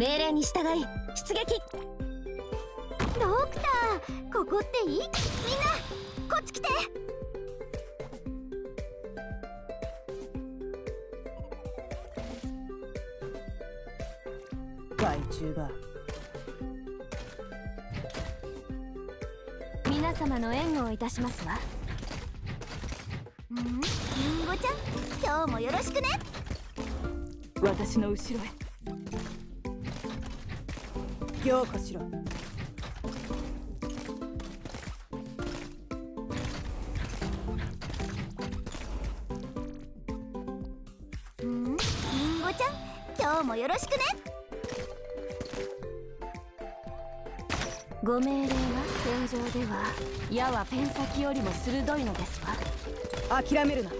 命令に従い出撃。ドクターここっていい？みんなこっち来て。害虫が。皆様の援護をいたしますわ。ん？リンゴちゃん今日もよろしくね。私の後ろへ行かしろ。ん？リンゴちゃん今日もよろしくね。ご命令は戦場では矢はペン先よりも鋭いのですわ。諦めるな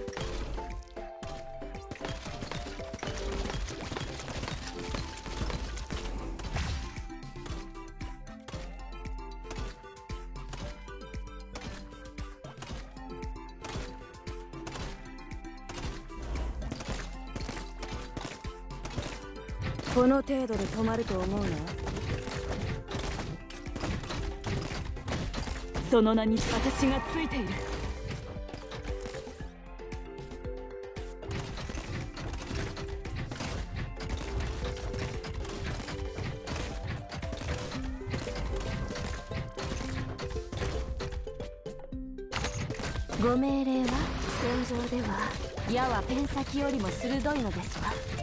この程度で止まると思うなその名に私がついている。ご命令は？戦場では。矢はペン先よりも鋭いのですわ。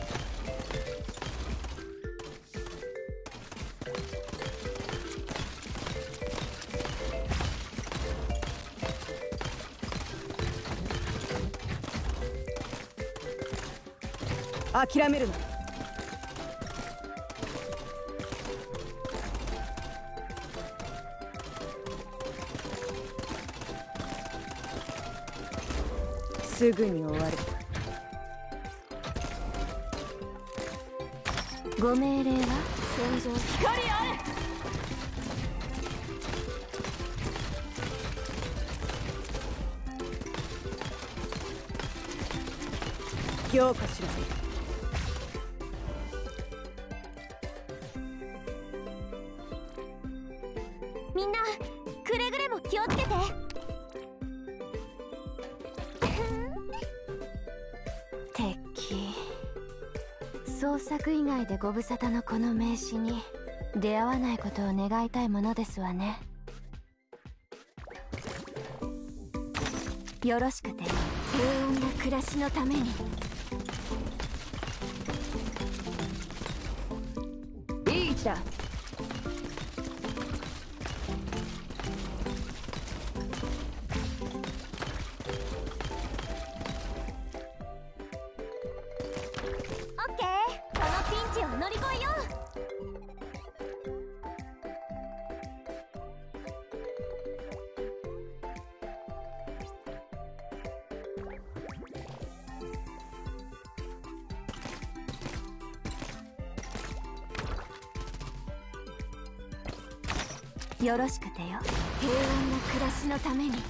諦めるな。すぐに終わる。ご命令は？戦場。光あれ！行かしらくれぐれも気をつけて。敵。創作以外でご無沙汰のこの名刺に出会わないことを願いたいものですわね。よろしくて。平穏な暮らしのためにいい位置だよろしくてよ。平穏な暮らしのために。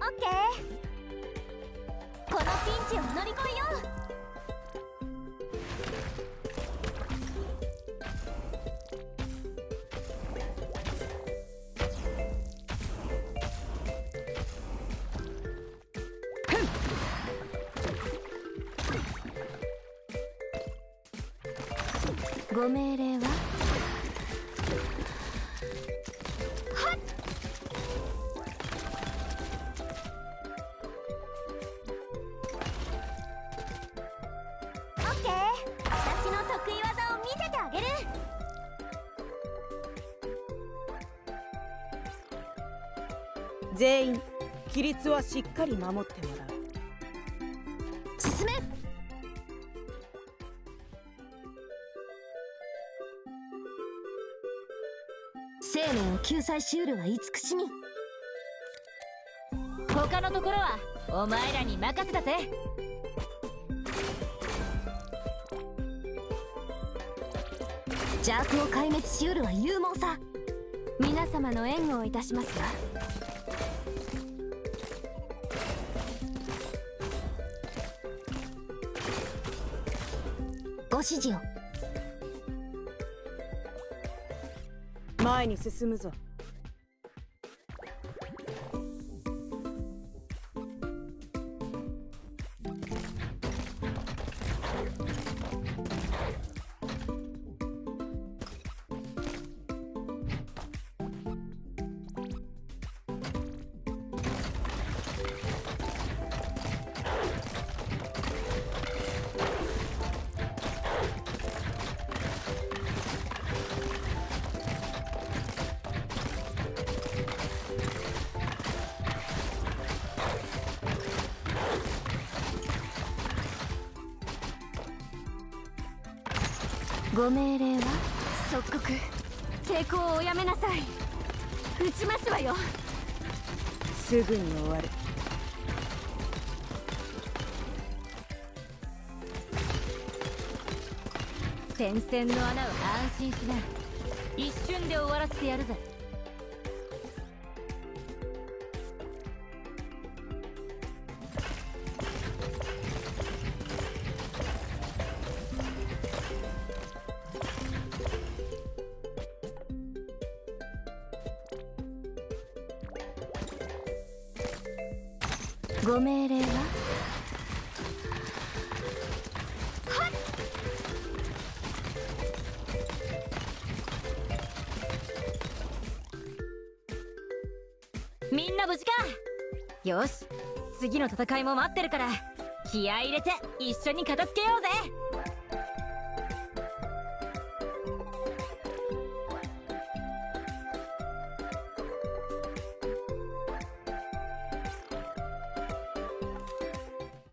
オッケー。このピンチを乗り越えよう。ご命令は？オッケー。私の得意技を見せてあげる。全員規律はしっかり守ってもらう。進め救済シュールは慈しみ。他のところはお前らに任せたぜ。邪悪を壊滅しうるは勇猛さ。皆様の援護をいたしますわ。ご指示を。前に進むぞ。ご命令は？即刻抵抗をおやめなさい。撃ちますわよ。すぐに終わる。戦線の穴を安心しな。一瞬で終わらせてやるぜご命令は？みんな無事か！よし！次の戦いも待ってるから気合い入れて一緒に片付けようぜ！